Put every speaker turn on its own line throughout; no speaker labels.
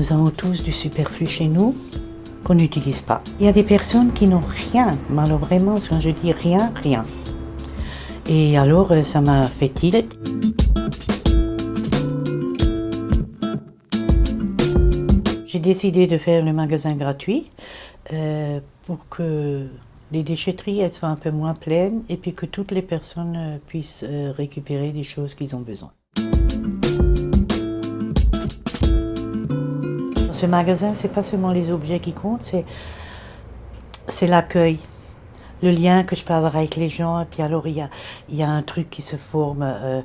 Nous avons tous du superflu chez nous qu'on n'utilise pas. Il y a des personnes qui n'ont rien, mais alors vraiment, quand je dis rien, rien. Et alors, euh, ça m'a fait tilt. J'ai décidé de faire le magasin gratuit euh, pour que les déchetteries soient un peu moins pleines et puis que toutes les personnes euh, puissent récupérer des choses qu'ils ont besoin. Ce magasin, c'est pas seulement les objets qui comptent, c'est l'accueil, le lien que je peux avoir avec les gens. Et puis alors, il y a, il y a un truc qui se forme, euh,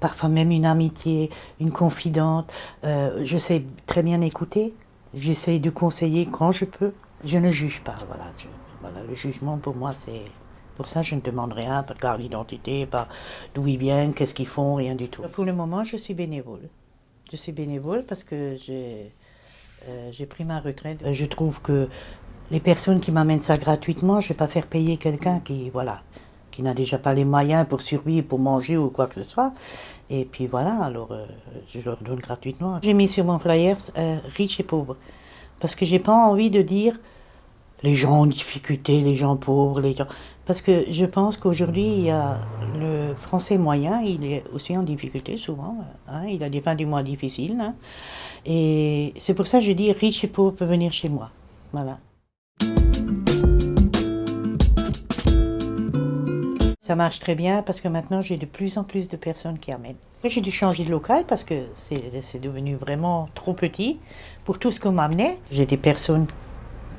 parfois même une amitié, une confidente. je sais très bien écouter, j'essaye de conseiller quand je peux. Je ne juge pas, voilà. voilà le jugement pour moi, c'est... Pour ça, je ne demande rien, de carte d'identité, pas d'où ils viennent, qu'est-ce qu'ils font, rien du tout. Pour le moment, je suis bénévole. Je suis bénévole parce que j'ai euh, pris ma retraite. Je trouve que les personnes qui m'amènent ça gratuitement, je ne vais pas faire payer quelqu'un qui, voilà, qui n'a déjà pas les moyens pour survivre, pour manger ou quoi que ce soit. Et puis voilà, alors euh, je leur donne gratuitement. J'ai mis sur mon flyer euh, riche et pauvre. Parce que j'ai pas envie de dire les gens en difficulté, les gens pauvres, les gens... Parce que je pense qu'aujourd'hui, le français moyen, il est aussi en difficulté souvent. Hein, il a des fins du mois difficiles. Hein, et c'est pour ça que je dis riche et pauvre peuvent venir chez moi. Voilà. Ça marche très bien parce que maintenant j'ai de plus en plus de personnes qui amènent. J'ai dû changer de local parce que c'est devenu vraiment trop petit pour tout ce qu'on m'amenait. J'ai des personnes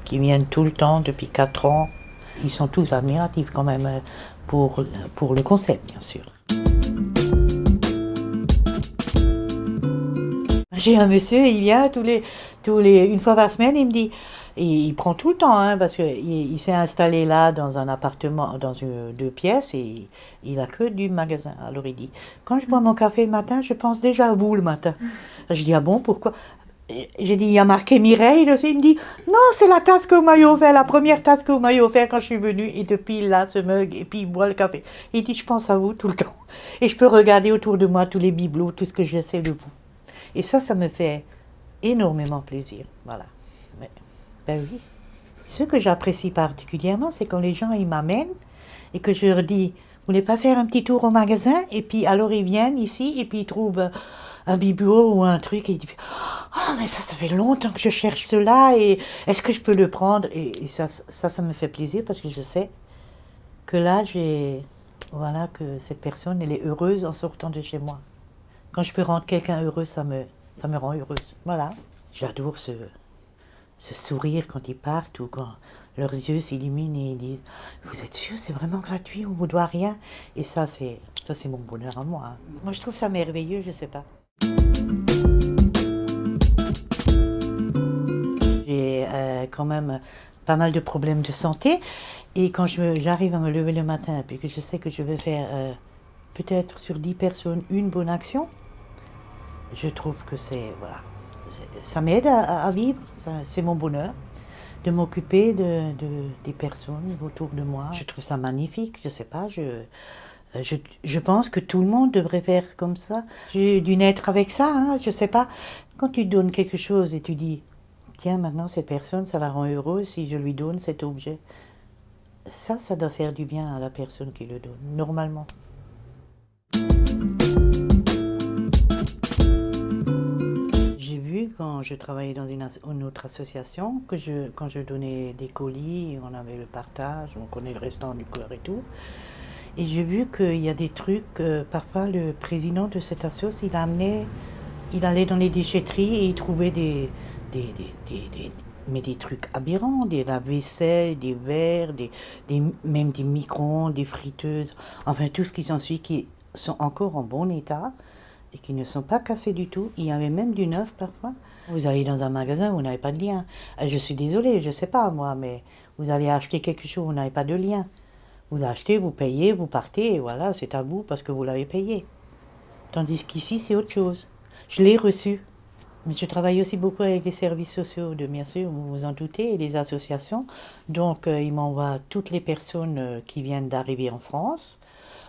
qui viennent tout le temps depuis 4 ans. Ils sont tous admiratifs quand même pour, pour le concept, bien sûr. J'ai un monsieur, il vient tous les, tous les, une fois par semaine, il me dit, il prend tout le temps, hein, parce qu'il il, s'est installé là dans un appartement, dans une, deux pièces, et il a que du magasin. Alors il dit, quand je bois mon café le matin, je pense déjà à vous le matin. Je dis, ah bon, pourquoi? J'ai dit, il y a marqué Mireille aussi. Il me dit, non, c'est la tasse que vous m'avez offert, la première tasse que vous m'avez offert quand je suis venue. Et depuis là, ce mug, et puis il boit le café. Il dit, je pense à vous tout le temps. Et je peux regarder autour de moi tous les bibelots, tout ce que je sais de vous. Et ça, ça me fait énormément plaisir. Voilà. ben oui. Ce que j'apprécie particulièrement, c'est quand les gens ils m'amènent et que je leur dis, vous voulez pas faire un petit tour au magasin? Et puis alors ils viennent ici et puis ils trouvent un bibelot ou un truc et ils disent, oh mais ça, ça fait longtemps que je cherche cela et est-ce que je peux le prendre? Et, ça, ça, ça me fait plaisir parce que je sais que là, j'ai, voilà, que cette personne, elle est heureuse en sortant de chez moi. Quand je peux rendre quelqu'un heureux, ça me, ça me rend heureuse. Voilà. J'adore ce, ce sourire quand ils partent ou quand leurs yeux s'illuminent et ils disent Vous êtes sûr, c'est vraiment gratuit, on vous doit rien? Et ça, c'est ça c'est mon bonheur à moi. Hein. Moi, je trouve ça merveilleux, je sais pas. J'ai euh, quand même pas mal de problèmes de santé et quand j'arrive à me lever le matin et que je sais que je vais faire euh, peut-être sur 10 personnes une bonne action, je trouve que c'est, voilà, ça m'aide à, vivre, c'est mon bonheur de m'occuper de, des personnes autour de moi. Je trouve ça magnifique, je sais pas, je, je, je, pense que tout le monde devrait faire comme ça. J'ai dû naître avec ça, hein, je sais pas. Quand tu donnes quelque chose et tu dis, tiens, maintenant cette personne, ça la rend heureuse si je lui donne cet objet. Ça, ça doit faire du bien à la personne qui le donne, normalement. quand je travaillais dans une, autre association, que quand je donnais des colis, on avait le partage, on connaît le restant du cœur et tout. Et j'ai vu qu'il y a des trucs, euh, parfois le président de cette association, il amenait, il allait dans les déchetteries et il trouvait des, des, des, mais des trucs aberrants, des lave-vaisselle, des verres, des, des, même des micro des friteuses, enfin tout ce qui s'ensuit qui sont encore en bon état et qui ne sont pas cassés du tout. Il y avait même du neuf parfois. Vous allez dans un magasin, vous n'avez pas de lien. Euh, je suis désolée, je ne sais pas moi, mais vous allez acheter quelque chose, vous n'avez pas de lien. Vous achetez, vous payez, vous partez, et voilà, c'est à vous parce que vous l'avez payé. Tandis qu'ici, c'est autre chose. Je l'ai reçu. Mais je travaille aussi beaucoup avec les services sociaux, de, bien sûr, vous vous en doutez, et les associations. Donc, euh, ils m'envoient toutes les personnes euh, qui viennent d'arriver en France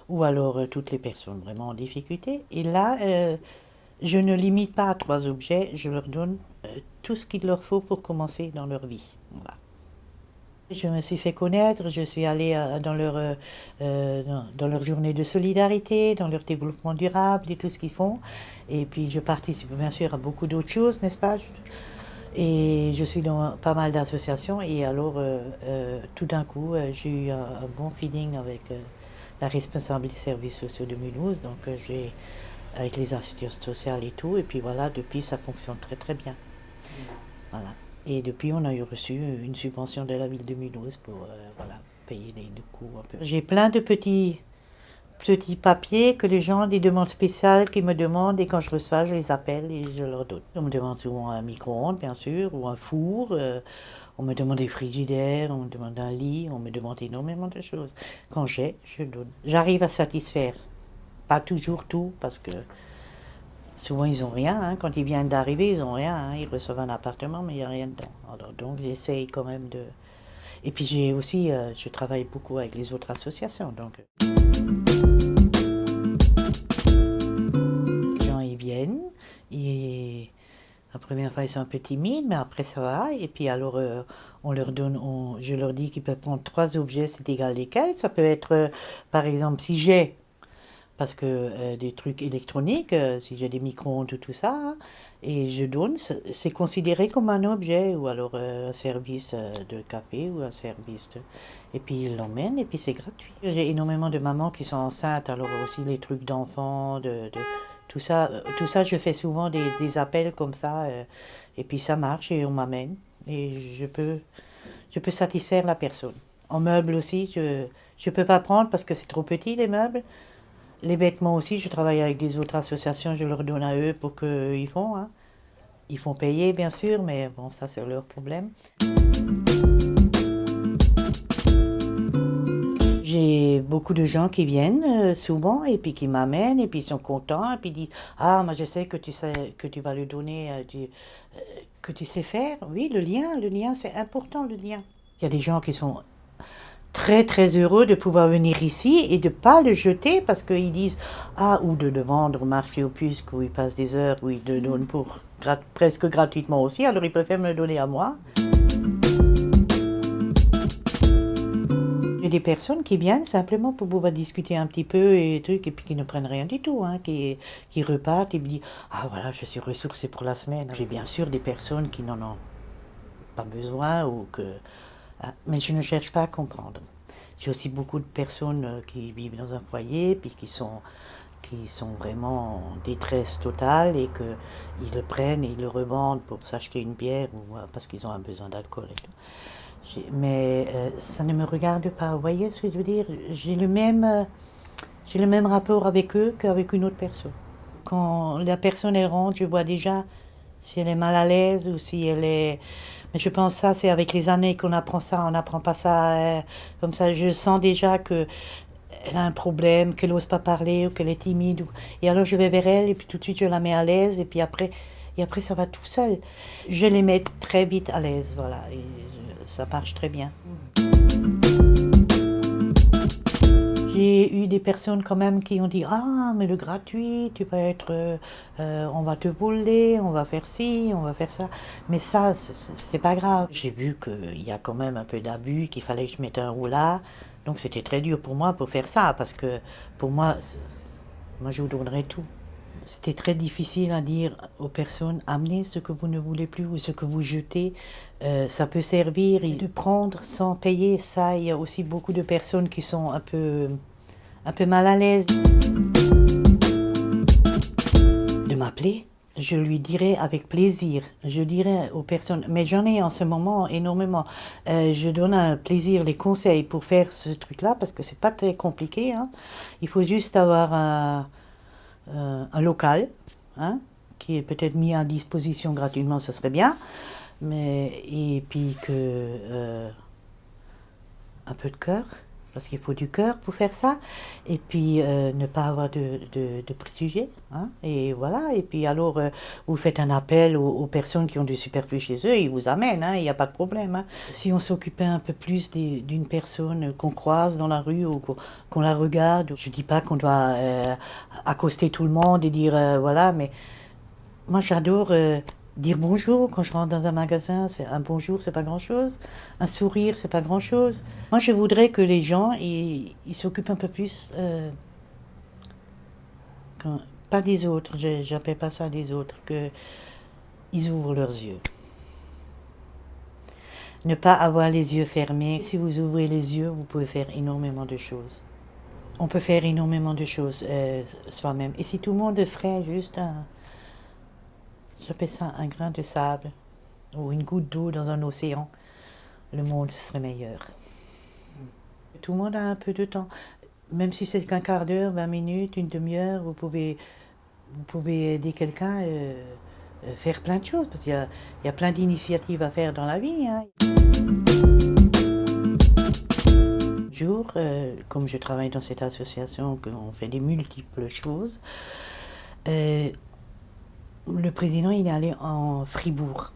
ou alors euh, toutes les personnes vraiment en difficulté. Et là, je ne limite pas à trois objets, je leur donne tout ce qu'il leur faut pour commencer dans leur vie. Voilà. Je me suis fait connaître, je suis allée euh, dans leur, euh, euh, dans, journée de solidarité, dans leur développement durable et tout ce qu'ils font. Et puis je participe bien sûr à beaucoup d'autres choses, n'est-ce pas? Et je suis dans pas mal d'associations et alors tout d'un coup j'ai eu un, bon feeling avec la responsable des services sociaux de Mulhouse, donc j'ai avec les assistances sociales et tout, et puis voilà, depuis ça fonctionne très très bien. Voilà. Et depuis, on a eu reçu une subvention de la ville de Mulhouse pour euh, voilà, payer les, coûts. J'ai plein de petits, petits papiers que les gens, des demandes spéciales qui me demandent et quand je reçois, je les appelle et je leur donne. On me demande souvent un micro-ondes, bien sûr, ou un four. euh, on me demande des frigidaires, on me demande un lit, on me demande énormément de choses. Quand j'ai, je donne. J'arrive à satisfaire. Pas toujours tout, parce que Souvent, ils n'ont rien. hein. Quand ils viennent d'arriver, ils n'ont rien. hein. Ils reçoivent un appartement, mais il n'y a rien dedans. Alors, donc, j'essaye quand même de... Et puis, j'ai aussi... euh, je travaille beaucoup avec les autres associations. Donc, les gens, ils viennent. Et la première fois, ils sont un peu timides, mais après, ça va. Et puis, alors, euh, on leur donne... on- je leur dis qu'ils peuvent prendre trois objets, c'est égal lesquels. Ça peut être, euh, par exemple, si j'ai parce que euh, des trucs électroniques, euh, si j'ai des micro-ondes ou tout ça, et je donne, c'est considéré comme un objet, ou alors euh, un service euh, de café, ou un service de... Et puis ils l'emmènent, et puis c'est gratuit. J'ai énormément de mamans qui sont enceintes, alors aussi les trucs d'enfants, de, de- tout ça, euh, tout ça, je fais souvent des, des appels comme ça, euh, et puis ça marche, et on m'amène, et je peux, je peux satisfaire la personne. En meubles aussi, je ne peux pas prendre parce que c'est trop petit, les meubles. Les vêtements aussi, je travaille avec des autres associations, je leur donne à eux pour qu'ils font. hein. Ils font payer, bien sûr, mais bon, ça, c'est leur problème. J'ai beaucoup de gens qui viennent euh, souvent et puis qui m'amènent et puis ils sont contents et puis ils disent Ah, moi je sais que tu sais que tu vas le donner, euh, euh, que tu sais faire. Oui, le lien, le lien, c'est important, le lien. Il y a des gens qui sont très très heureux de pouvoir venir ici et de pas le jeter parce qu'ils disent ah ou de le vendre au marché aux puces où ils passent des heures où ils le donnent pour grat- presque gratuitement aussi alors ils préfèrent me le donner à moi. J'ai des personnes qui viennent simplement pour pouvoir discuter un petit peu et trucs et puis qui ne prennent rien du tout, hein, qui, qui repartent et me disent ah voilà je suis ressourcée pour la semaine. J'ai bien sûr des personnes qui n'en ont pas besoin ou que mais je ne cherche pas à comprendre. J'ai aussi beaucoup de personnes euh, qui vivent dans un foyer, puis qui sont, qui sont vraiment en détresse totale et qu'ils le prennent et ils le revendent pour s'acheter une bière ou euh, parce qu'ils ont un besoin d'alcool et tout. Mais euh, ça ne me regarde pas. Vous voyez ce que je veux dire? J'ai le même, j'ai le même rapport avec eux qu'avec une autre personne. Quand la personne elle rentre, je vois déjà si elle est mal à l'aise ou si elle est. Je pense ça, c'est avec les années qu'on apprend ça. On n'apprend pas ça euh, comme ça. Je sens déjà que elle a un problème, qu'elle n'ose pas parler ou qu'elle est timide. Et alors je vais vers elle et puis tout de suite je la mets à l'aise et puis après, et après ça va tout seul. Je les mets très vite à l'aise, voilà. Et ça marche très bien. J'ai eu des personnes quand même qui ont dit Ah, mais le gratuit, tu vas être. euh, euh, on va te voler, on va faire ci, on va faire ça. Mais ça, c'est- pas grave. J'ai vu qu'il y a quand même un peu d'abus, qu'il fallait que je mette un roulard. Donc c'était très dur pour moi pour faire ça, parce que pour moi, moi je vous donnerais tout. C'était très difficile à dire aux personnes amenez ce que vous ne voulez plus ou ce que vous jetez. euh, ça peut servir et de prendre sans payer. Ça, il y a aussi beaucoup de personnes qui sont un peu, un peu mal à l'aise. De m'appeler, je lui dirai avec plaisir. Je dirai aux personnes, mais j'en ai en ce moment énormément. Euh, je donne un plaisir, les conseils pour faire ce truc-là parce que c'est pas très compliqué. hein. Il faut juste avoir un un local, hein, qui est peut-être mis à disposition gratuitement, ce serait bien. Mais, et puis que euh, un peu de cœur, parce qu'il faut du cœur pour faire ça. Et puis euh, ne pas avoir de, de, préjugés. hein, et voilà. Et puis alors, euh, vous faites un appel aux, personnes qui ont du superflu chez eux, ils vous amènent, hein, il n'y a pas de problème. hein. Si on s'occupait un peu plus d'une personne qu'on croise dans la rue ou qu'on la regarde, je dis pas qu'on doit euh, accoster tout le monde et dire voilà, mais moi j'adore dire bonjour quand je rentre dans un magasin, c'est un bonjour, c'est pas grand-chose. Un sourire, c'est pas grand-chose. Moi, je voudrais que les gens, ils s'occupent un peu plus, euh, pas des autres, j'appelle pas ça des autres, que ils ouvrent leurs yeux. Ne pas avoir les yeux fermés. Si vous ouvrez les yeux, vous pouvez faire énormément de choses. On peut faire énormément de choses euh, soi-même. Et si tout le monde ferait juste un, j'appelle ça un grain de sable ou une goutte d'eau dans un océan, le monde serait meilleur. Tout le monde a un peu de temps. Même si c'est qu'un quart d'heure, 20 minutes, une demi-heure, vous pouvez, vous pouvez aider quelqu'un, euh, euh, faire plein de choses, parce qu'il y y a plein d'initiatives à faire dans la vie. hein. Jour, euh, comme je travaille dans cette association, qu'on fait des multiples choses, euh, le président il est allé en Fribourg.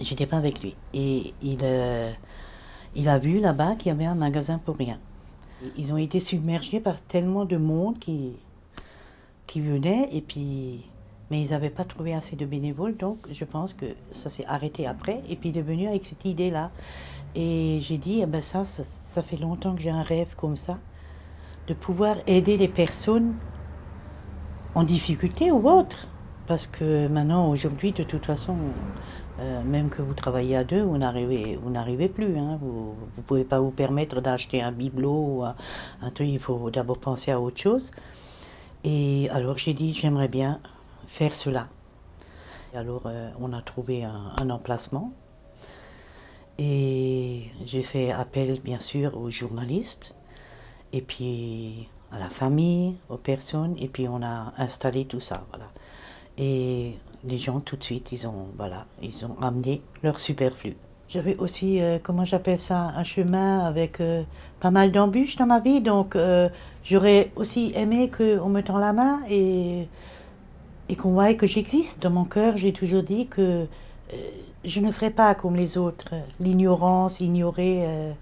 J'étais pas avec lui. Et il, euh, il a vu là-bas qu'il y avait un magasin pour rien. Ils ont été submergés par tellement de monde qui, qui venait, et puis, mais ils n'avaient pas trouvé assez de bénévoles, donc je pense que ça s'est arrêté après. Et puis il est venu avec cette idée-là. Et j'ai dit, eh ben ça, ça, ça fait longtemps que j'ai un rêve comme ça, de pouvoir aider les personnes en difficulté ou autre. Parce que maintenant, aujourd'hui, de toute façon, euh, même que vous travaillez à deux, vous n'arrivez, vous n'arrivez plus. hein. Vous ne pouvez pas vous permettre d'acheter un bibelot ou un, truc, il faut d'abord penser à autre chose. Et alors j'ai dit, j'aimerais bien faire cela. Et alors euh, on a trouvé un, un emplacement. Et j'ai fait appel, bien sûr, aux journalistes, et puis à la famille, aux personnes, et puis on a installé tout ça, voilà. Et les gens, tout de suite, ils ont, voilà, ils ont amené leur superflu. J'avais aussi, euh, comment j'appelle ça, un chemin avec euh, pas mal d'embûches dans ma vie, donc euh, j'aurais aussi aimé qu'on me tend la main et, et qu'on voie que j'existe. Dans mon cœur, j'ai toujours dit que je ne ferai pas comme les autres, l'ignorance, ignorer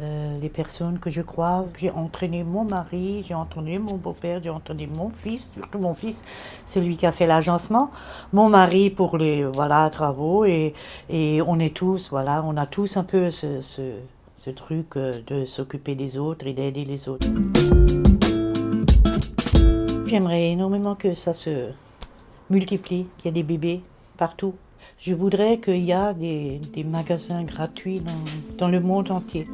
euh, les personnes que je croise. J'ai entraîné mon mari, j'ai entraîné mon beau-père, j'ai entraîné mon fils, surtout mon fils, c'est lui qui a fait l'agencement, mon mari pour les voilà, travaux, et, et on est tous, voilà, on a tous un peu ce, ce, ce truc euh, de s'occuper des autres et d'aider les autres. J'aimerais énormément que ça se multiplie, qu'il y ait des bébés partout. Je voudrais qu'il y ait des, magasins gratuits dans le monde entier.